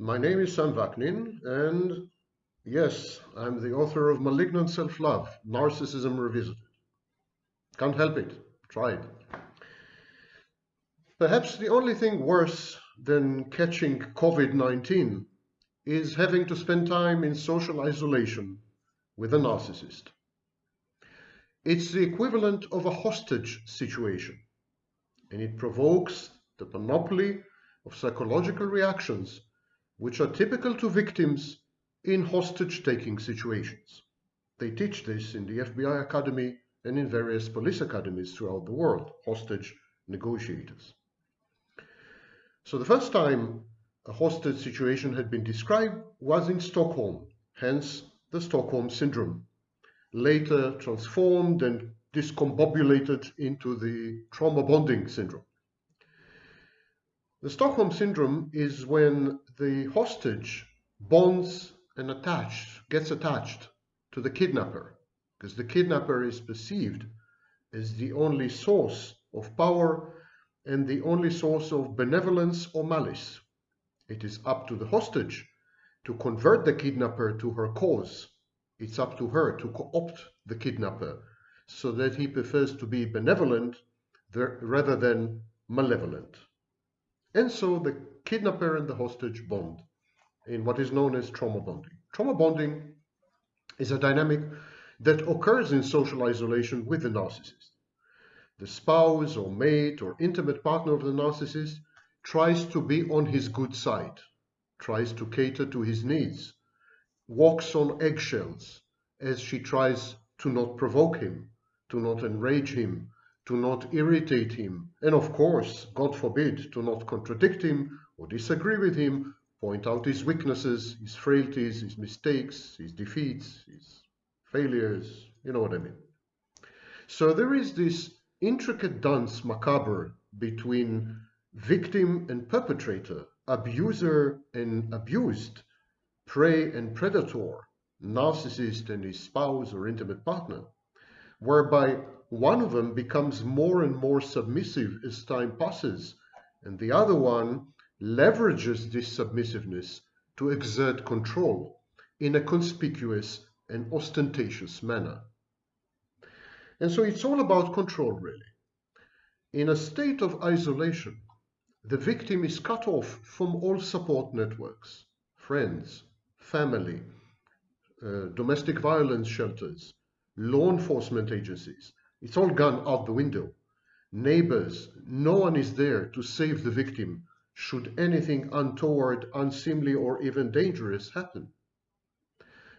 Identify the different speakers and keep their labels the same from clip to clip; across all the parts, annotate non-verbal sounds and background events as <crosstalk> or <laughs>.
Speaker 1: My name is Sam Vaknin, and yes, I'm the author of Malignant Self-Love, Narcissism Revisited. Can't help it. Tried. Perhaps the only thing worse than catching COVID-19 is having to spend time in social isolation with a narcissist. It's the equivalent of a hostage situation, and it provokes the panoply of psychological reactions which are typical to victims in hostage-taking situations. They teach this in the FBI Academy and in various police academies throughout the world, hostage negotiators. So the first time a hostage situation had been described was in Stockholm, hence the Stockholm Syndrome, later transformed and discombobulated into the trauma bonding syndrome. The Stockholm Syndrome is when the hostage bonds and attached, gets attached to the kidnapper, because the kidnapper is perceived as the only source of power and the only source of benevolence or malice. It is up to the hostage to convert the kidnapper to her cause. It's up to her to co-opt the kidnapper so that he prefers to be benevolent rather than malevolent. And so the kidnapper and the hostage bond in what is known as trauma bonding. Trauma bonding is a dynamic that occurs in social isolation with the narcissist. The spouse or mate or intimate partner of the narcissist tries to be on his good side, tries to cater to his needs, walks on eggshells as she tries to not provoke him, to not enrage him, to not irritate him, and of course, God forbid, to not contradict him or disagree with him, point out his weaknesses, his frailties, his mistakes, his defeats, his failures, you know what I mean. So there is this intricate dance macabre between victim and perpetrator, abuser and abused, prey and predator, narcissist and his spouse or intimate partner, whereby one of them becomes more and more submissive as time passes, and the other one leverages this submissiveness to exert control in a conspicuous and ostentatious manner. And so it's all about control, really. In a state of isolation, the victim is cut off from all support networks, friends, family, uh, domestic violence shelters, law enforcement agencies. It's all gone out the window. Neighbors, no one is there to save the victim should anything untoward, unseemly, or even dangerous happen.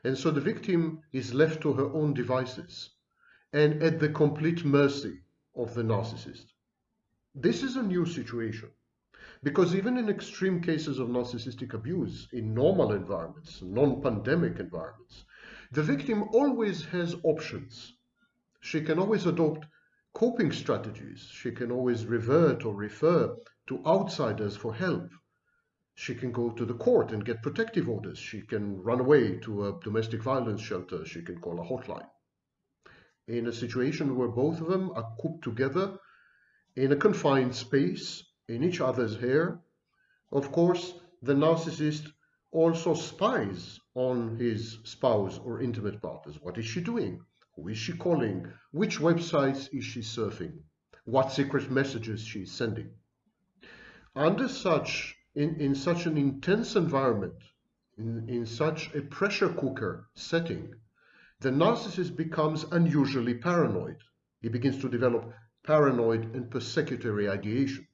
Speaker 1: And so the victim is left to her own devices and at the complete mercy of the narcissist. This is a new situation because even in extreme cases of narcissistic abuse in normal environments, non-pandemic environments, the victim always has options. She can always adopt coping strategies. She can always revert or refer to outsiders for help. She can go to the court and get protective orders. She can run away to a domestic violence shelter. She can call a hotline. In a situation where both of them are cooped together in a confined space, in each other's hair, of course, the narcissist also spies on his spouse or intimate partners. What is she doing? Who is she calling? Which websites is she surfing? What secret messages she is sending? Under such in, in such an intense environment, in, in such a pressure cooker setting, the narcissist becomes unusually paranoid. He begins to develop paranoid and persecutory ideation.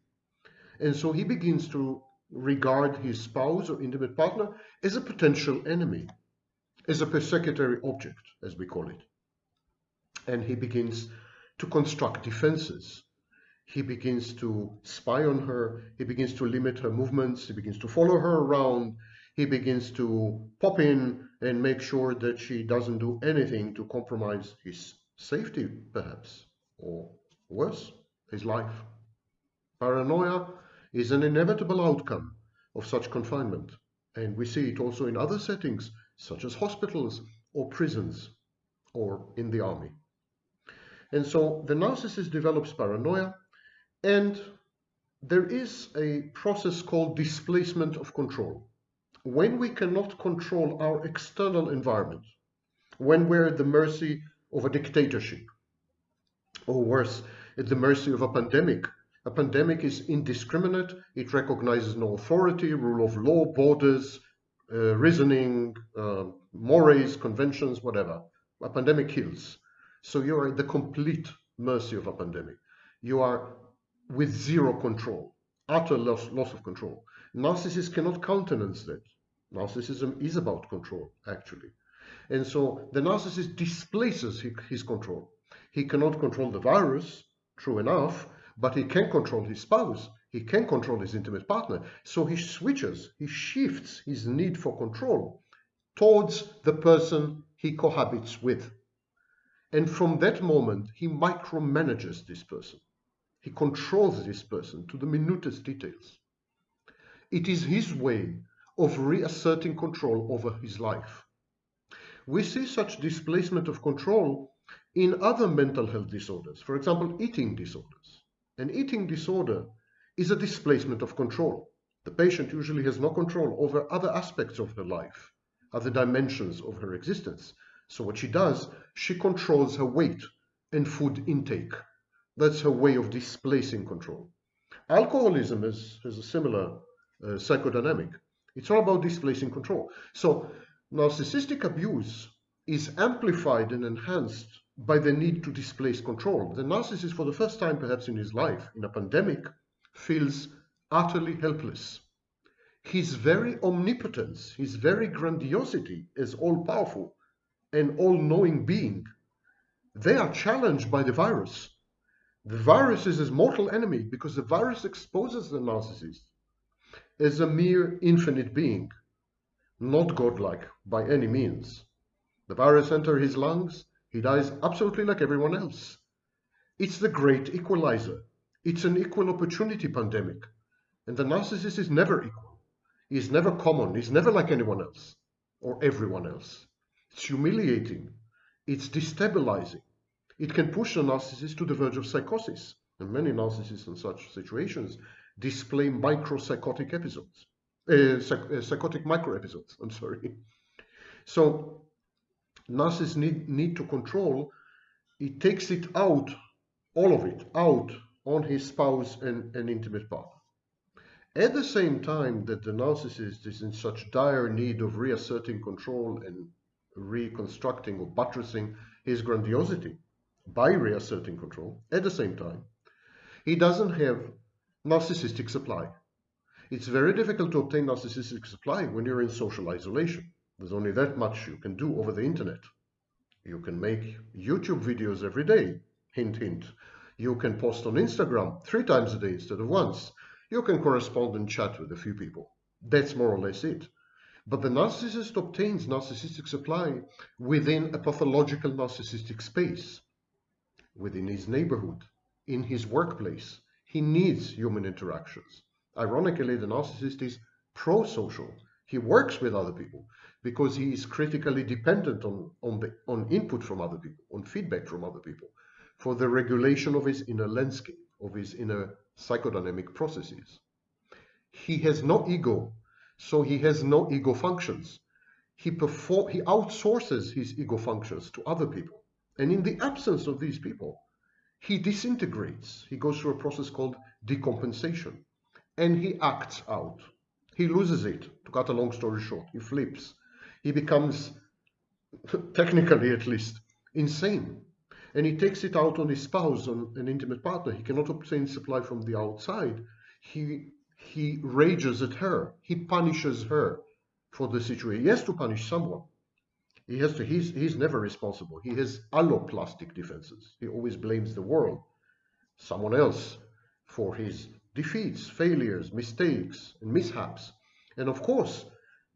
Speaker 1: And so he begins to regard his spouse or intimate partner as a potential enemy, as a persecutory object, as we call it. And he begins to construct defenses he begins to spy on her, he begins to limit her movements, he begins to follow her around, he begins to pop in and make sure that she doesn't do anything to compromise his safety, perhaps, or worse, his life. Paranoia is an inevitable outcome of such confinement, and we see it also in other settings, such as hospitals or prisons or in the army. And so the narcissist develops paranoia, and there is a process called displacement of control. when we cannot control our external environment, when we're at the mercy of a dictatorship, or worse, at the mercy of a pandemic. A pandemic is indiscriminate, it recognizes no authority, rule of law, borders, uh, reasoning, uh, mores, conventions, whatever. A pandemic kills. So you are at the complete mercy of a pandemic. You are with zero control, utter loss, loss of control. Narcissists cannot countenance that. Narcissism is about control, actually. And so the narcissist displaces his control. He cannot control the virus, true enough, but he can control his spouse. He can control his intimate partner. So he switches, he shifts his need for control towards the person he cohabits with. And from that moment, he micromanages this person. He controls this person to the minutest details. It is his way of reasserting control over his life. We see such displacement of control in other mental health disorders, for example, eating disorders. An eating disorder is a displacement of control. The patient usually has no control over other aspects of her life, other dimensions of her existence. So what she does, she controls her weight and food intake. That's her way of displacing control. Alcoholism is, has a similar uh, psychodynamic. It's all about displacing control. So narcissistic abuse is amplified and enhanced by the need to displace control. The narcissist, for the first time perhaps in his life, in a pandemic, feels utterly helpless. His very omnipotence, his very grandiosity as all-powerful and all-knowing being, they are challenged by the virus. The virus is his mortal enemy because the virus exposes the narcissist as a mere infinite being, not godlike by any means. The virus enters his lungs, he dies absolutely like everyone else. It's the great equalizer. It's an equal opportunity pandemic. And the narcissist is never equal. He's never common. He's never like anyone else or everyone else. It's humiliating. It's destabilizing. It can push the narcissist to the verge of psychosis. And many narcissists in such situations display micropsychotic episodes, uh, psych uh, psychotic micro episodes. <laughs> I'm sorry. So narcissists need, need to control. It takes it out, all of it, out on his spouse and, and intimate partner. At the same time that the narcissist is in such dire need of reasserting control and reconstructing or buttressing his grandiosity by reasserting control, at the same time, he doesn't have narcissistic supply. It's very difficult to obtain narcissistic supply when you're in social isolation. There's only that much you can do over the internet. You can make YouTube videos every day, hint, hint. You can post on Instagram three times a day instead of once. You can correspond and chat with a few people. That's more or less it. But the narcissist obtains narcissistic supply within a pathological narcissistic space, within his neighborhood, in his workplace, he needs human interactions. Ironically, the narcissist is pro-social. He works with other people because he is critically dependent on, on, the, on input from other people, on feedback from other people, for the regulation of his inner landscape, of his inner psychodynamic processes. He has no ego, so he has no ego functions. He, perform, he outsources his ego functions to other people. And in the absence of these people, he disintegrates. He goes through a process called decompensation and he acts out. He loses it, to cut a long story short. He flips. He becomes, <laughs> technically at least, insane. And he takes it out on his spouse, on an intimate partner. He cannot obtain supply from the outside. He, he rages at her. He punishes her for the situation. He has to punish someone. He has to, he's, he's never responsible. He has alloplastic defenses. He always blames the world, someone else, for his defeats, failures, mistakes, and mishaps. And of course,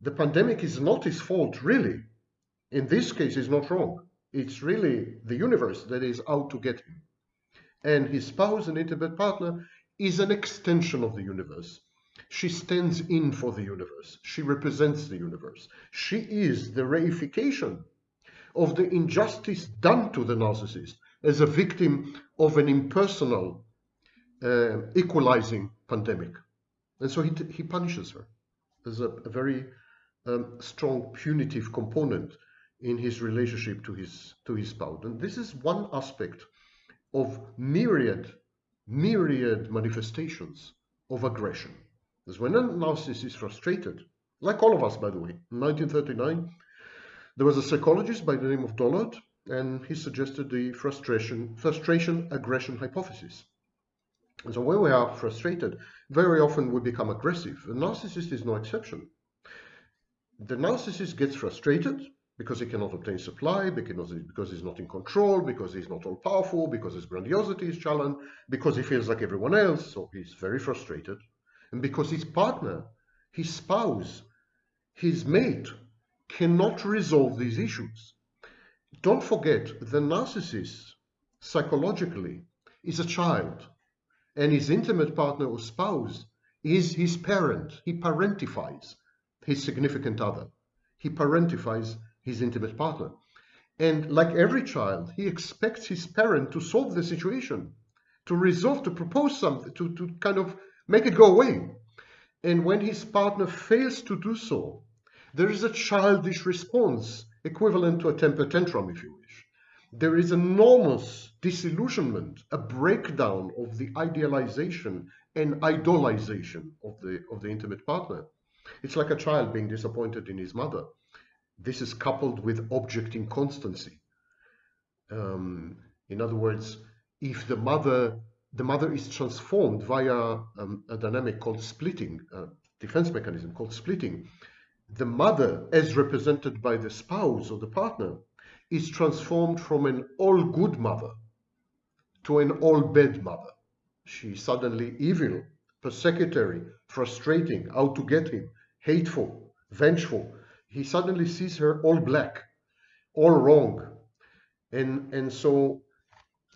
Speaker 1: the pandemic is not his fault, really. In this case, he's not wrong. It's really the universe that is out to get him. And his spouse and intimate partner is an extension of the universe. She stands in for the universe. She represents the universe. She is the reification of the injustice done to the narcissist as a victim of an impersonal, uh, equalizing pandemic. And so he, he punishes her. There's a, a very um, strong punitive component in his relationship to his to his spouse. And this is one aspect of myriad, myriad manifestations of aggression. When a narcissist is frustrated, like all of us, by the way, in 1939, there was a psychologist by the name of Dollard, and he suggested the frustration, frustration aggression hypothesis. And so when we are frustrated, very often we become aggressive. A narcissist is no exception. The narcissist gets frustrated because he cannot obtain supply, because, because he's not in control, because he's not all powerful, because his grandiosity is challenged, because he feels like everyone else, so he's very frustrated, and because his partner, his spouse, his mate cannot resolve these issues. Don't forget, the narcissist, psychologically, is a child, and his intimate partner or spouse is his parent. He parentifies his significant other. He parentifies his intimate partner. And like every child, he expects his parent to solve the situation, to resolve, to propose something, to, to kind of make it go away. And when his partner fails to do so, there is a childish response equivalent to a temper tantrum, if you wish. There is enormous disillusionment, a breakdown of the idealization and idolization of the, of the intimate partner. It's like a child being disappointed in his mother. This is coupled with object inconstancy. Um, in other words, if the mother the mother is transformed via um, a dynamic called splitting, a defense mechanism called splitting, the mother, as represented by the spouse or the partner, is transformed from an all good mother to an all bad mother. She's suddenly evil, persecutory, frustrating, out to get him, hateful, vengeful, he suddenly sees her all black, all wrong. And, and so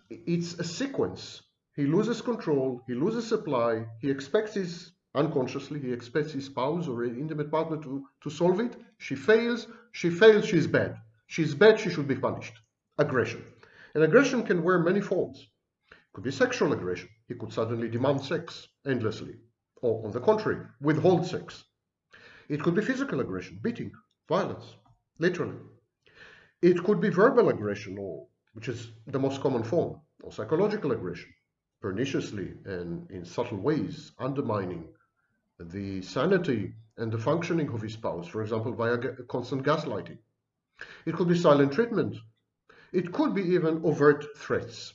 Speaker 1: it's a sequence. He loses control, he loses supply, he expects his, unconsciously, he expects his spouse or intimate partner to, to solve it. She fails, she fails, she's bad. She's bad, she should be punished. Aggression. And aggression can wear many forms. It could be sexual aggression. He could suddenly demand sex endlessly. Or on the contrary, withhold sex. It could be physical aggression, beating, violence, literally. It could be verbal aggression, or which is the most common form, or psychological aggression, perniciously and in subtle ways, undermining the sanity and the functioning of his spouse, for example, via constant gaslighting. It could be silent treatment. It could be even overt threats.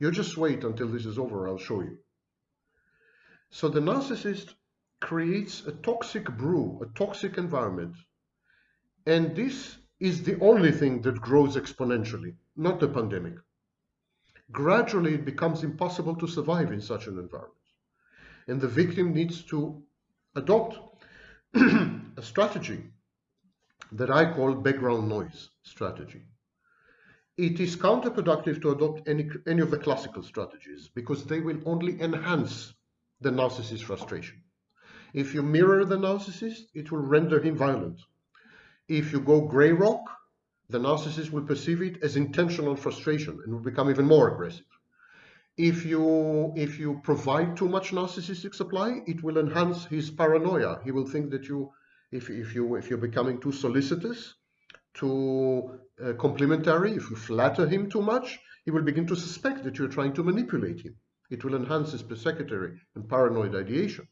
Speaker 1: You just wait until this is over, I'll show you. So the narcissist creates a toxic brew, a toxic environment. And this is the only thing that grows exponentially, not the pandemic. Gradually, it becomes impossible to survive in such an environment. And the victim needs to adopt <clears throat> a strategy that I call background noise strategy. It is counterproductive to adopt any, any of the classical strategies because they will only enhance the narcissist's frustration. If you mirror the narcissist, it will render him violent. If you go gray rock, the narcissist will perceive it as intentional frustration and will become even more aggressive. If you, if you provide too much narcissistic supply, it will enhance his paranoia. He will think that you, if, if, you, if you're becoming too solicitous, too uh, complimentary, if you flatter him too much, he will begin to suspect that you're trying to manipulate him. It will enhance his persecutory and paranoid ideation.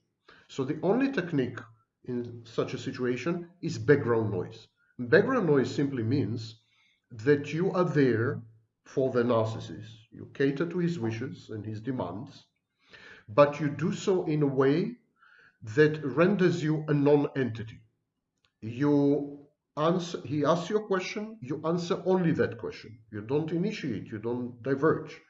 Speaker 1: So the only technique in such a situation is background noise. Background noise simply means that you are there for the narcissist. You cater to his wishes and his demands, but you do so in a way that renders you a non-entity. You answer, he asks you a question, you answer only that question. You don't initiate, you don't diverge.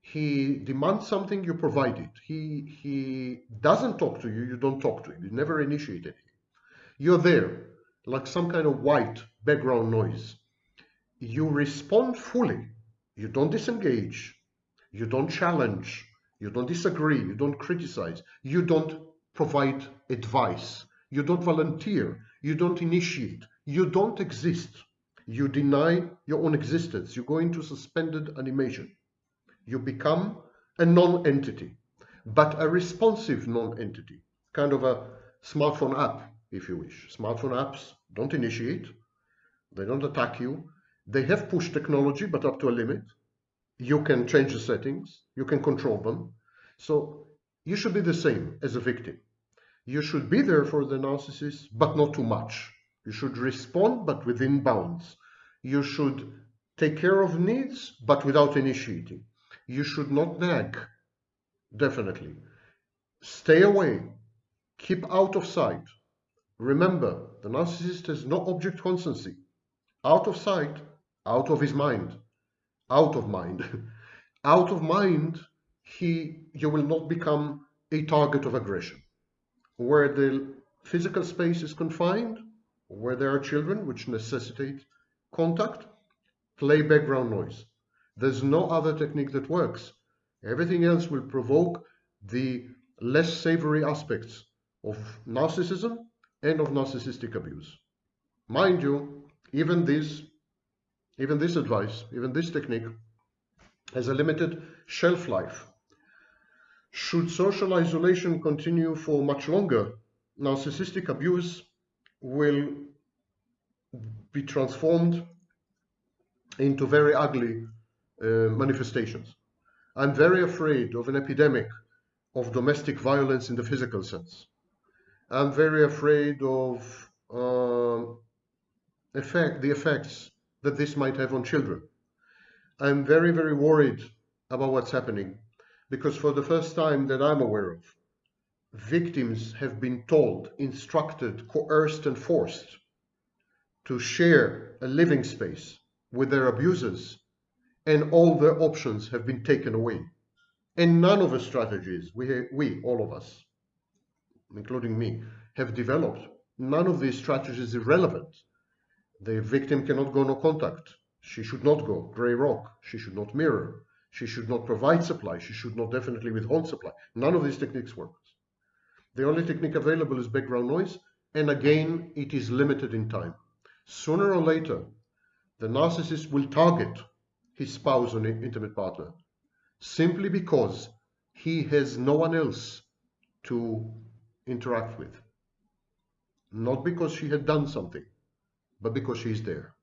Speaker 1: He demands something, you provide it. He, he doesn't talk to you, you don't talk to him. You never initiate anything. You're there, like some kind of white background noise. You respond fully. You don't disengage. You don't challenge. You don't disagree. You don't criticize. You don't provide advice. You don't volunteer. You don't initiate. You don't exist. You deny your own existence. You go into suspended animation you become a non-entity, but a responsive non-entity, kind of a smartphone app, if you wish. Smartphone apps don't initiate, they don't attack you. They have push technology, but up to a limit. You can change the settings, you can control them. So you should be the same as a victim. You should be there for the narcissist, but not too much. You should respond, but within bounds. You should take care of needs, but without initiating. You should not nag, definitely. Stay away. Keep out of sight. Remember, the narcissist has no object constancy. Out of sight, out of his mind. Out of mind. <laughs> out of mind, he, you will not become a target of aggression. Where the physical space is confined, where there are children which necessitate contact, play background noise. There's no other technique that works. Everything else will provoke the less savory aspects of narcissism and of narcissistic abuse. Mind you, even this, even this advice, even this technique has a limited shelf life. Should social isolation continue for much longer, narcissistic abuse will be transformed into very ugly uh, manifestations. I'm very afraid of an epidemic of domestic violence in the physical sense. I'm very afraid of uh, effect, the effects that this might have on children. I'm very, very worried about what's happening because for the first time that I'm aware of, victims have been told, instructed, coerced, and forced to share a living space with their abusers, and all their options have been taken away. And none of the strategies we, we, all of us, including me, have developed, none of these strategies is relevant. The victim cannot go no contact. She should not go. Grey rock. She should not mirror. She should not provide supply. She should not definitely withhold supply. None of these techniques work. The only technique available is background noise, and again, it is limited in time. Sooner or later, the narcissist will target his spouse or intimate partner simply because he has no one else to interact with. Not because she had done something, but because she is there.